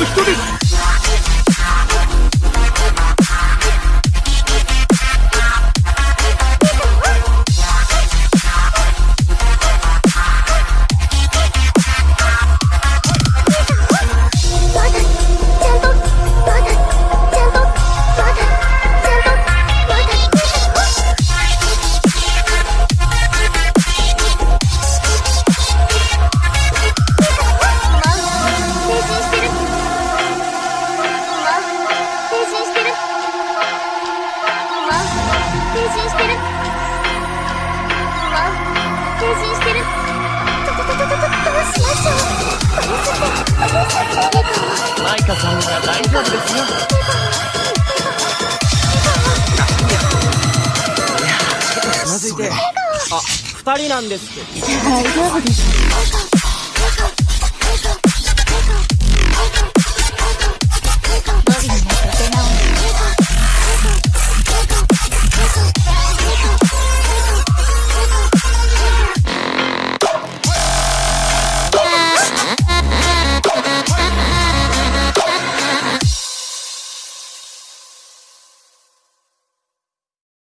の人です。進してる。わ変身してる。どうしましょう。これっマイカさんなら大丈夫です。よつまずいて。あ二人なんです。って大丈夫です